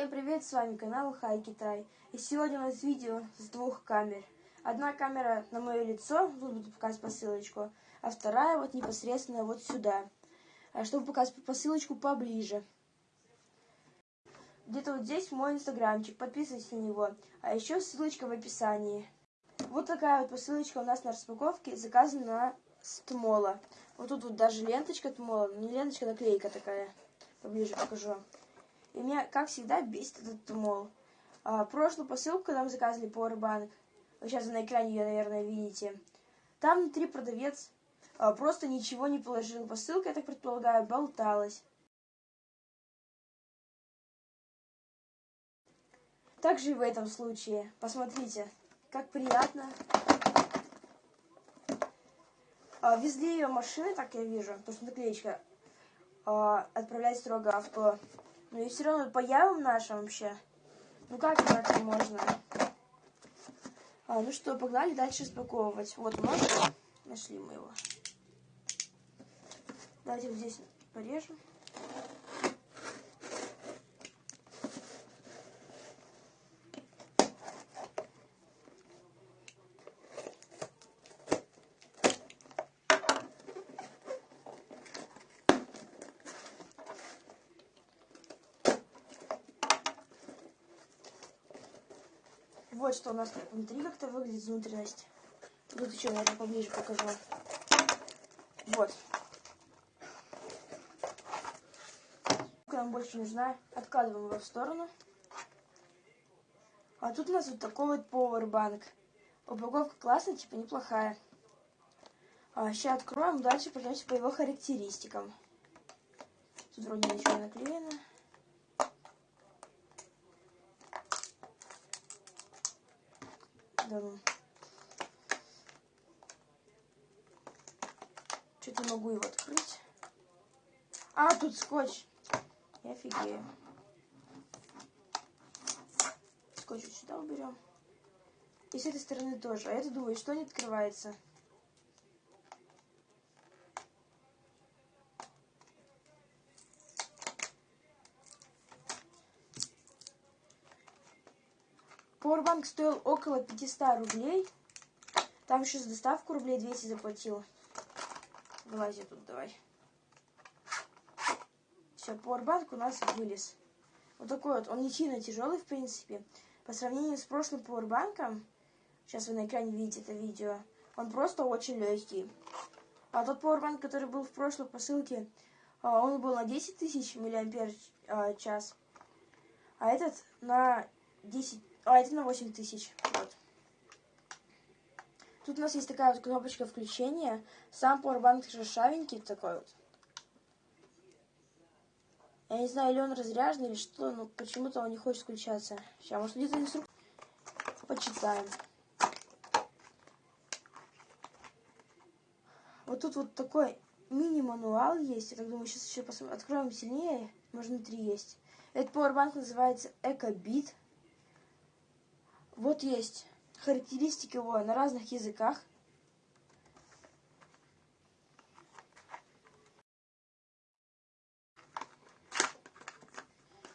Всем привет, с вами канал Хай Китай. И сегодня у нас видео с двух камер. Одна камера на мое лицо, тут буду показывать посылочку, а вторая вот непосредственно вот сюда, а чтобы показать посылочку поближе. Где-то вот здесь мой инстаграмчик, подписывайтесь на него, а еще ссылочка в описании. Вот такая вот посылочка у нас на распаковке, заказана с Тмола. Вот тут вот даже ленточка Тмола, не ленточка, наклейка такая. Поближе покажу. И меня, как всегда, бесит этот Тмол. А, прошлую посылку, мы заказывали Powerbank, сейчас на экране ее, наверное, видите, там внутри продавец а, просто ничего не положил. Посылка, я так предполагаю, болталась. Также и в этом случае. Посмотрите, как приятно. А, везли ее машины, так я вижу, потому что наклеечка а, отправлять строго авто. Но и все равно по явам нашим вообще. Ну как так можно? А, ну что, погнали дальше распаковывать. Вот мы нашли мы его. Давайте вот здесь порежем. Вот что у нас внутри как-то выглядит внутренность. Тут еще, наверное, поближе покажу. Вот. Нам больше нужна. Откладываем его в сторону. А тут у нас вот такой вот Powerbank. Упаковка классная, типа неплохая. А, сейчас откроем, дальше пройдемся по его характеристикам. Тут вроде ничего наклеено. Ну. Что-то могу его открыть. А, тут скотч. Я офигею. Скотч сюда уберем. И с этой стороны тоже. А я думаю, что не открывается. Powerbank стоил около 500 рублей. Там еще за доставку рублей 200 заплатил. Вылази тут давай. Все, Powerbank у нас вылез. Вот такой вот. Он не сильно тяжелый, в принципе. По сравнению с прошлым Powerbank, сейчас вы на экране видите это видео, он просто очень легкий. А тот Powerbank, который был в прошлой посылке, а, он был на 10 тысяч миллиампер а, час. А этот на 10 а, это на 8 тысяч. Вот. Тут у нас есть такая вот кнопочка включения. Сам powerbank шершавенький такой вот. Я не знаю, или он разряжен, или что, но почему-то он не хочет включаться. Сейчас, может, где-то инструкцию почитаем. Вот тут вот такой мини-мануал есть. Я так думаю, сейчас еще посмотрим. Откроем сильнее. Может, внутри есть. Этот powerbank называется EcoBit. Вот есть характеристики его на разных языках.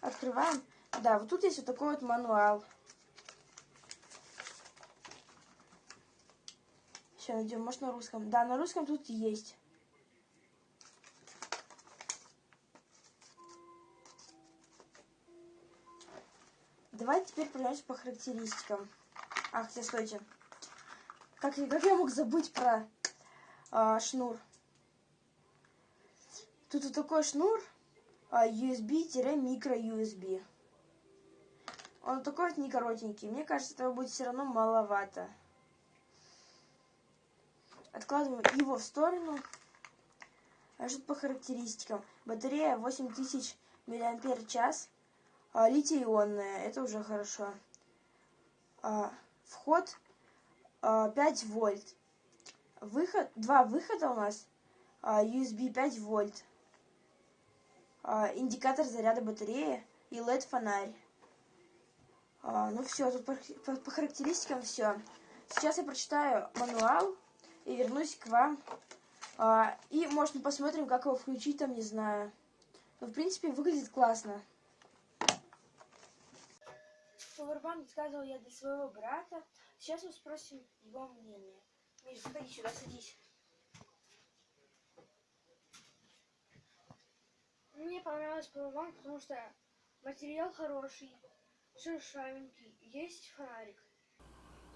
Открываем. Да, вот тут есть вот такой вот мануал. Сейчас найдем, может на русском. Да, на русском тут есть. Давайте теперь пройдемся по характеристикам. Ах, хотя, стойте. Как, как я мог забыть про а, шнур? Тут вот такой шнур а, USB-микро-USB. Он такой вот не коротенький. Мне кажется, этого будет все равно маловато. Откладываем его в сторону. А что по характеристикам? Батарея 8000 мАч. А, литий-ионная, это уже хорошо. А, вход а, 5 вольт. Выход, два выхода у нас. А, USB 5 вольт. А, индикатор заряда батареи и LED-фонарь. А, ну все, тут по, по, по характеристикам все. Сейчас я прочитаю мануал и вернусь к вам. А, и, может, мы посмотрим, как его включить, там, не знаю. Но, в принципе, выглядит классно. Powerbank заказывал я для своего брата. Сейчас мы спросим его мнение. Миш, заходи сюда, садись. Мне понравился Powerbank, потому что материал хороший, шершавенький, есть фонарик.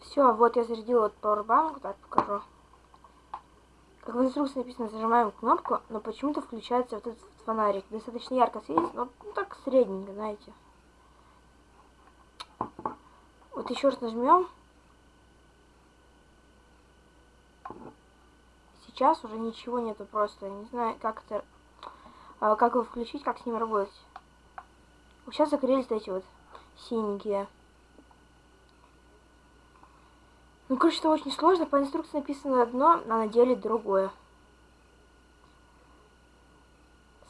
Все, вот я зарядила вот Powerbank, так покажу. Как в инструкции написано, зажимаем кнопку, но почему-то включается вот этот фонарик. Достаточно ярко светит, но ну, так средненько, знаете. Еще раз нажмем. Сейчас уже ничего нету просто. Я не знаю, как это... а, Как его включить, как с ним работать. Сейчас загорелись эти вот синенькие. Ну, короче, это очень сложно. По инструкции написано одно, а на деле другое.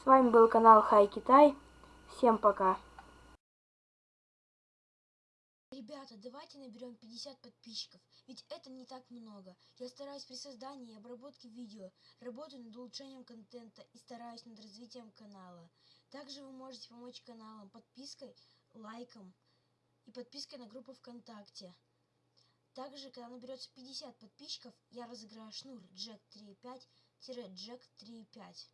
С вами был канал Хай Китай. Всем пока. Ребята, давайте наберем 50 подписчиков, ведь это не так много. Я стараюсь при создании и обработке видео, работаю над улучшением контента и стараюсь над развитием канала. Также вы можете помочь каналам подпиской, лайком и подпиской на группу ВКонтакте. Также, когда наберется 50 подписчиков, я разыграю шнур Jack 3.5-Jack 3.5.